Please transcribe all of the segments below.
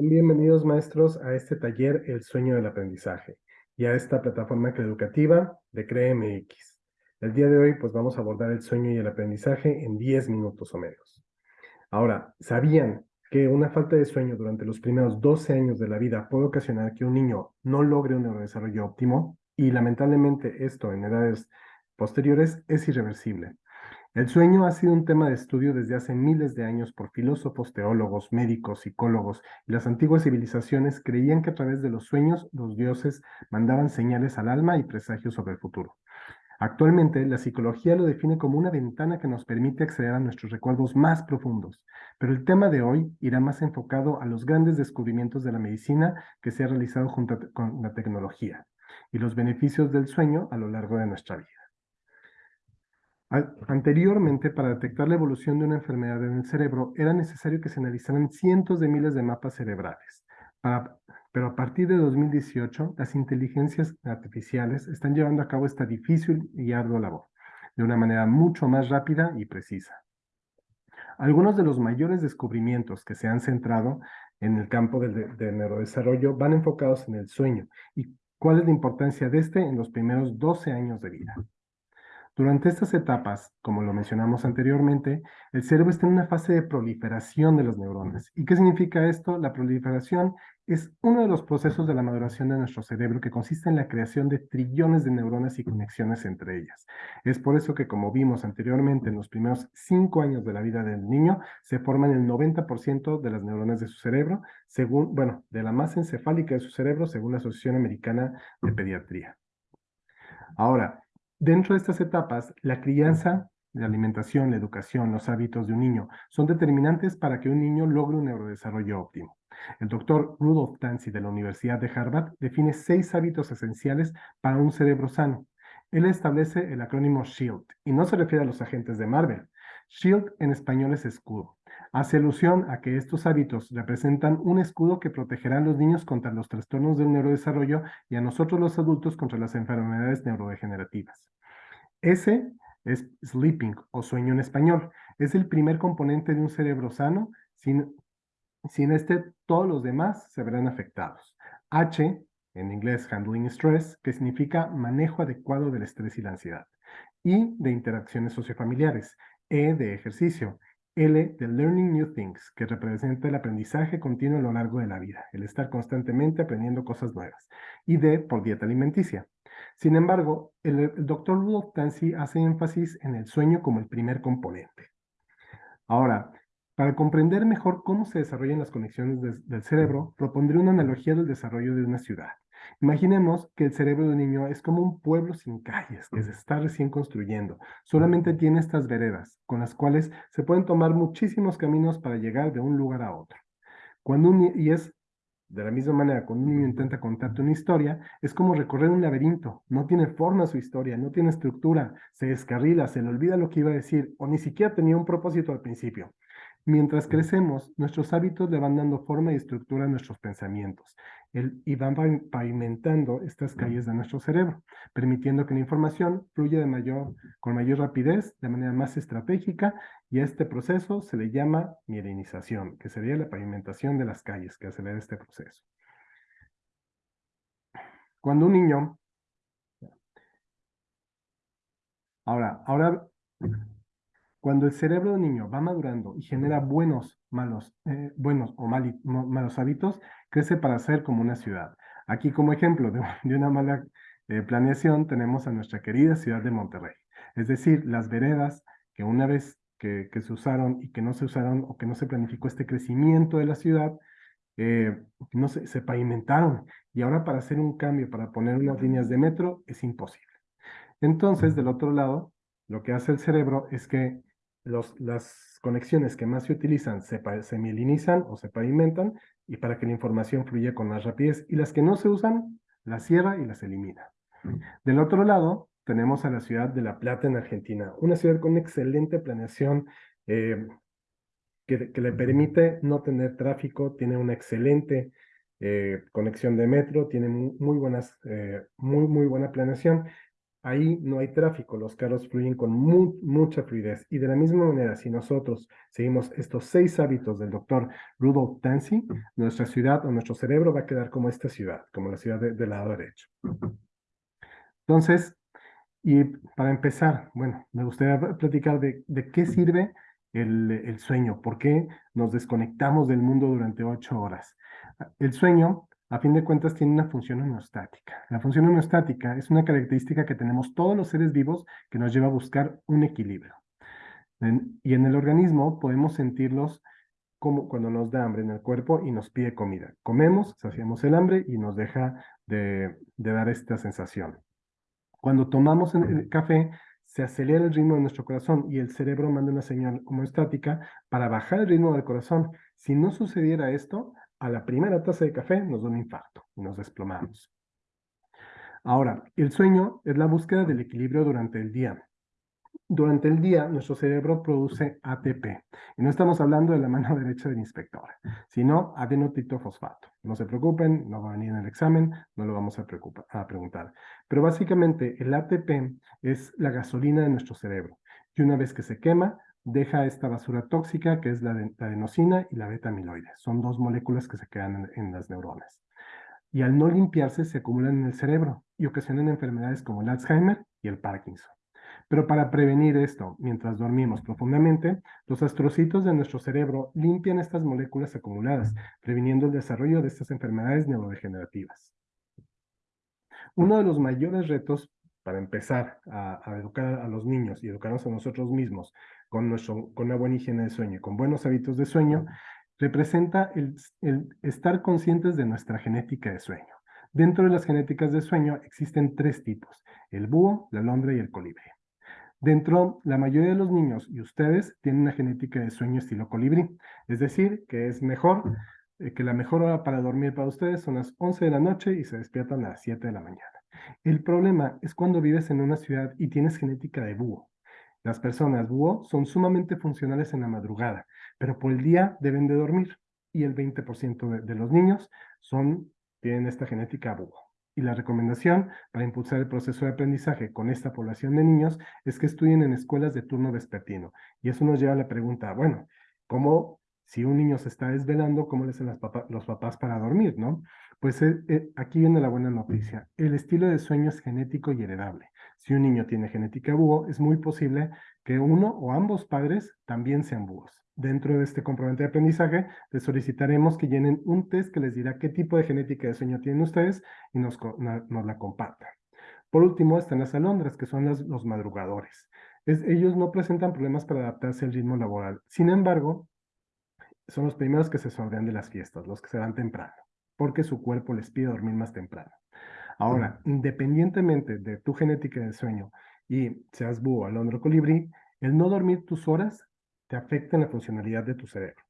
Bienvenidos maestros a este taller El sueño del aprendizaje y a esta plataforma educativa de CREMX. El día de hoy pues vamos a abordar el sueño y el aprendizaje en 10 minutos o menos. Ahora, ¿sabían que una falta de sueño durante los primeros 12 años de la vida puede ocasionar que un niño no logre un neurodesarrollo óptimo? Y lamentablemente esto en edades posteriores es irreversible. El sueño ha sido un tema de estudio desde hace miles de años por filósofos, teólogos, médicos, psicólogos, y las antiguas civilizaciones creían que a través de los sueños los dioses mandaban señales al alma y presagios sobre el futuro. Actualmente, la psicología lo define como una ventana que nos permite acceder a nuestros recuerdos más profundos, pero el tema de hoy irá más enfocado a los grandes descubrimientos de la medicina que se ha realizado junto con la tecnología y los beneficios del sueño a lo largo de nuestra vida. Anteriormente, para detectar la evolución de una enfermedad en el cerebro, era necesario que se analizaran cientos de miles de mapas cerebrales. pero a partir de 2018, las inteligencias artificiales están llevando a cabo esta difícil y ardua labor, de una manera mucho más rápida y precisa. Algunos de los mayores descubrimientos que se han centrado en el campo del, neurodesarrollo van enfocados en el sueño y cuál es la importancia de este en los primeros 12 años de vida. Durante estas etapas, como lo mencionamos anteriormente, el cerebro está en una fase de proliferación de las neuronas. ¿Y qué significa esto? La proliferación es uno de los procesos de la maduración de nuestro cerebro que consiste en la creación de trillones de neuronas y conexiones entre ellas. Es por eso que, como vimos anteriormente, en los primeros cinco años de la vida del niño, se forman el 90% de las neuronas de su cerebro, según, bueno, de la masa encefálica de su cerebro, según la Asociación Americana de Pediatría. Ahora, Dentro de estas etapas, la crianza, la alimentación, la educación, los hábitos de un niño son determinantes para que un niño logre un neurodesarrollo óptimo. El doctor Rudolf Tanzi de la Universidad de Harvard define seis hábitos esenciales para un cerebro sano. Él establece el acrónimo SHIELD y no se refiere a los agentes de Marvel. SHIELD en español es escudo. Hace alusión a que estos hábitos representan un escudo que protegerá a los niños contra los trastornos del neurodesarrollo y a nosotros los adultos contra las enfermedades neurodegenerativas. Ese es sleeping o sueño en español. Es el primer componente de un cerebro sano. Sin, sin este, todos los demás se verán afectados. H, en inglés handling stress, que significa manejo adecuado del estrés y la ansiedad. I, de interacciones sociofamiliares. E, de ejercicio. L, de learning new things, que representa el aprendizaje continuo a lo largo de la vida, el estar constantemente aprendiendo cosas nuevas. Y D, por dieta alimenticia. Sin embargo, el, doctor Rudolf Tanzi hace énfasis en el sueño como el primer componente. Ahora, para comprender mejor cómo se desarrollan las conexiones del cerebro, propondré una analogía del desarrollo de una ciudad. Imaginemos que el cerebro de un niño es como un pueblo sin calles que se está recién construyendo. Solamente tiene estas veredas, con las cuales se pueden tomar muchísimos caminos para llegar de un lugar a otro. Cuando un, y es de la misma manera, cuando un niño intenta contarte una historia, es como recorrer un laberinto. No tiene forma su historia, no tiene estructura, se descarrila, se le olvida lo que iba a decir, o ni siquiera tenía un propósito al principio. Mientras crecemos, nuestros hábitos le van dando forma y estructura a nuestros pensamientos y van pavimentando estas calles de nuestro cerebro, permitiendo que la información fluya de mayor, con mayor rapidez, de manera más estratégica, y a este proceso se le llama mielinización, que sería la pavimentación de las calles, que acelera este proceso. Cuando un niño... Ahora, ahora cuando el cerebro del niño va madurando y genera buenos, malos, eh, buenos o malos hábitos, crece para ser como una ciudad. Aquí como ejemplo de, una mala eh, planeación tenemos a nuestra querida ciudad de Monterrey. Es decir, las veredas que una vez que, se usaron y que no se usaron o que no se planificó este crecimiento de la ciudad, eh, no se, se pavimentaron. Y ahora para hacer un cambio, para poner unas líneas de metro, es imposible. Entonces, del otro lado, lo que hace el cerebro es que las conexiones que más se utilizan se, se mielinizan o se pavimentan y para que la información fluya con más rapidez y las que no se usan las cierra y las elimina. Del otro lado tenemos a la ciudad de La Plata en Argentina, una ciudad con excelente planeación eh, que, le permite no tener tráfico, tiene una excelente eh, conexión de metro, tiene muy, buenas, eh, muy, muy buena planeación ahí no hay tráfico, los carros fluyen con mucha fluidez. Y de la misma manera, si nosotros seguimos estos seis hábitos del doctor Rudolf Tanzi, nuestra ciudad o nuestro cerebro va a quedar como esta ciudad, como la ciudad del lado derecho. Entonces, y para empezar, bueno, me gustaría platicar de, qué sirve el, sueño, por qué nos desconectamos del mundo durante ocho horas. El sueño a fin de cuentas tiene una función homeostática. La función homeostática es una característica que tenemos todos los seres vivos que nos lleva a buscar un equilibrio. y en el organismo podemos sentirlos como cuando nos da hambre en el cuerpo y nos pide comida. Comemos, saciamos el hambre y nos deja de, dar esta sensación. Cuando tomamos café, se acelera el ritmo de nuestro corazón y el cerebro manda una señal homeostática para bajar el ritmo del corazón. Si no sucediera esto, a la primera taza de café nos da un infarto y nos desplomamos. Ahora, el sueño es la búsqueda del equilibrio durante el día. Durante el día, nuestro cerebro produce ATP. Y no estamos hablando de la mano derecha del inspector, sino adenotitofosfato. No se preocupen, no va a venir en el examen, no lo vamos a, a preguntar. Pero básicamente, el ATP es la gasolina de nuestro cerebro. Y una vez que se quema, deja esta basura tóxica que es la, adenosina y la beta-amiloide. Son dos moléculas que se quedan en, las neuronas. Y al no limpiarse se acumulan en el cerebro y ocasionan enfermedades como el Alzheimer y el Parkinson. Pero para prevenir esto, mientras dormimos profundamente, los astrocitos de nuestro cerebro limpian estas moléculas acumuladas, previniendo el desarrollo de estas enfermedades neurodegenerativas. Uno de los mayores retos para empezar a, a, educar a los niños y educarnos a nosotros mismos con, nuestro, con una buena higiene de sueño con buenos hábitos de sueño, representa el, el estar conscientes de nuestra genética de sueño. Dentro de las genéticas de sueño existen tres tipos, el búho, la alondra y el colibrí. Dentro, la mayoría de los niños y ustedes tienen una genética de sueño estilo colibrí, es decir, que es mejor, eh, que la mejor hora para dormir para ustedes son las 11 de la noche y se despiertan a las 7 de la mañana. El problema es cuando vives en una ciudad y tienes genética de búho. Las personas búho son sumamente funcionales en la madrugada, pero por el día deben de dormir. Y el 20% de, los niños son, tienen esta genética búho. Y la recomendación para impulsar el proceso de aprendizaje con esta población de niños es que estudien en escuelas de turno vespertino. Y eso nos lleva a la pregunta, bueno, ¿cómo, si un niño se está desvelando, cómo le hacen los papás para dormir, no? Pues eh, eh, aquí viene la buena noticia. El estilo de sueño es genético y heredable. Si un niño tiene genética búho, es muy posible que uno o ambos padres también sean búhos. Dentro de este comprobante de aprendizaje, les solicitaremos que llenen un test que les dirá qué tipo de genética de sueño tienen ustedes y nos, la compartan. Por último, están las alondras, que son los madrugadores. ellos no presentan problemas para adaptarse al ritmo laboral. Sin embargo, son los primeros que se sordean de las fiestas, los que se van temprano, porque su cuerpo les pide dormir más temprano. Ahora, independientemente de tu genética de sueño y seas búho, alondro, colibrí, el no dormir tus horas te afecta en la funcionalidad de tu cerebro.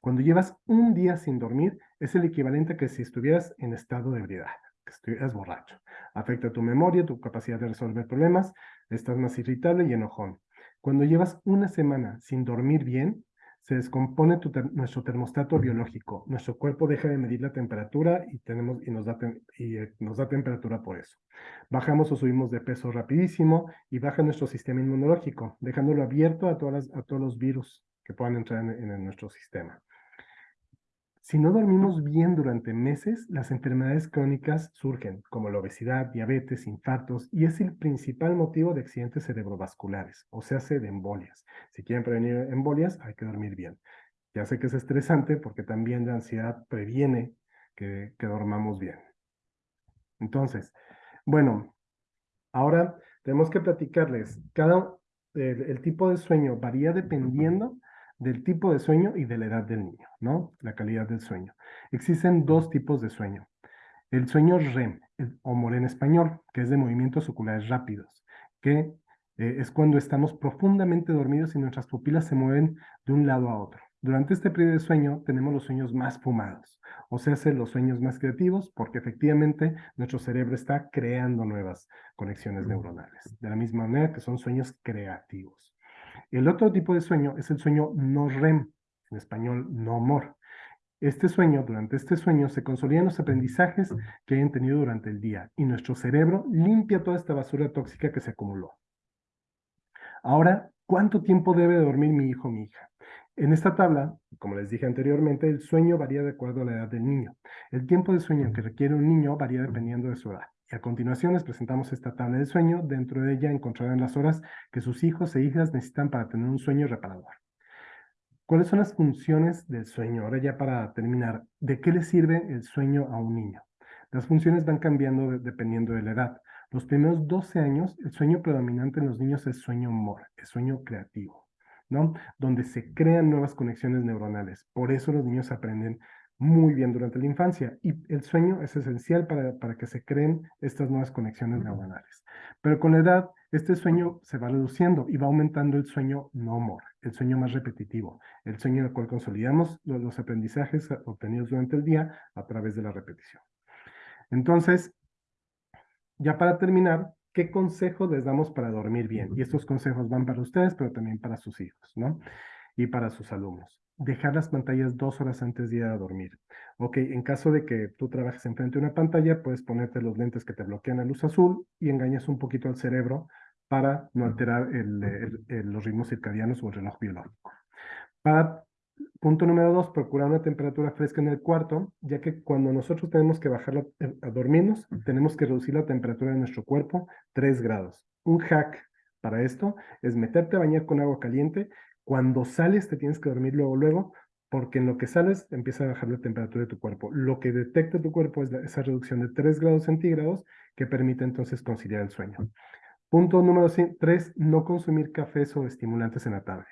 Cuando llevas un día sin dormir, es el equivalente a que si estuvieras en estado de ebriedad, que estuvieras borracho. Afecta tu memoria, tu capacidad de resolver problemas, estás más irritable y enojón. Cuando llevas una semana sin dormir bien, se descompone nuestro termostato biológico. Nuestro cuerpo deja de medir la temperatura y, tenemos, y, nos da y eh, nos da temperatura por eso. Bajamos o subimos de peso rapidísimo y baja nuestro sistema inmunológico, dejándolo abierto a, a todos los virus que puedan entrar en nuestro sistema. Si no dormimos bien durante meses, las enfermedades crónicas surgen, como la obesidad, diabetes, infartos, y es el principal motivo de accidentes cerebrovasculares, o sea, de embolias. Si quieren prevenir embolias, hay que dormir bien. Ya sé que es estresante porque también la ansiedad previene que, dormamos bien. Entonces, bueno, ahora tenemos que platicarles. Cada, el tipo de sueño varía dependiendo del tipo de sueño y de la edad del niño, ¿no? La calidad del sueño. Existen dos tipos de sueño. El sueño REM, o MOR en español, que es de movimientos oculares rápidos, que eh, es cuando estamos profundamente dormidos y nuestras pupilas se mueven de un lado a otro. Durante este periodo de sueño tenemos los sueños más fumados, o sea, los sueños más creativos, porque efectivamente nuestro cerebro está creando nuevas conexiones neuronales, de la misma manera que son sueños creativos. El otro tipo de sueño es el sueño no REM, en español no MOR. Este sueño, durante este sueño, se consolidan los aprendizajes que hayan tenido durante el día y nuestro cerebro limpia toda esta basura tóxica que se acumuló. Ahora, ¿cuánto tiempo debe dormir mi hijo o mi hija? En esta tabla, como les dije anteriormente, el sueño varía de acuerdo a la edad del niño. El tiempo de sueño que requiere un niño varía dependiendo de su edad. Y a continuación les presentamos esta tabla de sueño. Dentro de ella encontrarán las horas que sus hijos e hijas necesitan para tener un sueño reparador. ¿Cuáles son las funciones del sueño? Ahora ya para terminar, ¿de qué le sirve el sueño a un niño? Las funciones van cambiando dependiendo de la edad. Los primeros 12 años, el sueño predominante en los niños es sueño mor, es sueño creativo. ¿no? Donde se crean nuevas conexiones neuronales. Por eso los niños aprenden muy bien durante la infancia y el sueño es esencial para, para que se creen estas nuevas conexiones neuronales. Pero con la edad, este sueño se va reduciendo y va aumentando el sueño no more, el sueño más repetitivo, el sueño en el cual consolidamos los, los aprendizajes obtenidos durante el día a través de la repetición. Entonces, ya para terminar, ¿qué consejos les damos para dormir bien? Y estos consejos van para ustedes, pero también para sus hijos, ¿no? Y para sus alumnos. Dejar las pantallas dos horas antes de ir a dormir. Ok, en caso de que tú trabajes enfrente de una pantalla, puedes ponerte los lentes que te bloquean la luz azul y engañas un poquito al cerebro para no alterar los ritmos circadianos o el reloj biológico. Para Punto número dos, procurar una temperatura fresca en el cuarto, ya que cuando nosotros tenemos que bajar eh, a dormirnos, tenemos que reducir la temperatura de nuestro cuerpo 3 grados. Un hack para esto es meterte a bañar con agua caliente. Cuando sales te tienes que dormir luego, luego, porque en lo que sales empieza a bajar la temperatura de tu cuerpo. Lo que detecta tu cuerpo es esa reducción de 3 grados centígrados que permite entonces conciliar el sueño. Punto número 3, no consumir cafés o estimulantes en la tarde.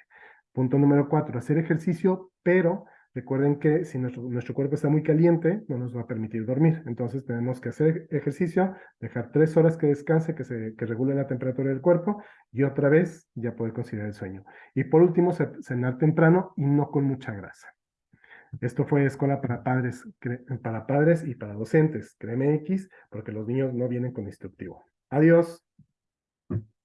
Punto número cuatro, hacer ejercicio, pero recuerden que si nuestro, cuerpo está muy caliente, no nos va a permitir dormir. Entonces tenemos que hacer ejercicio, dejar tres horas que descanse, que, se, que regule la temperatura del cuerpo, y otra vez ya poder considerar el sueño. Y por último, cenar temprano y no con mucha grasa. Esto fue escuela para padres, para padres y para docentes, X, porque los niños no vienen con instructivo. Adiós.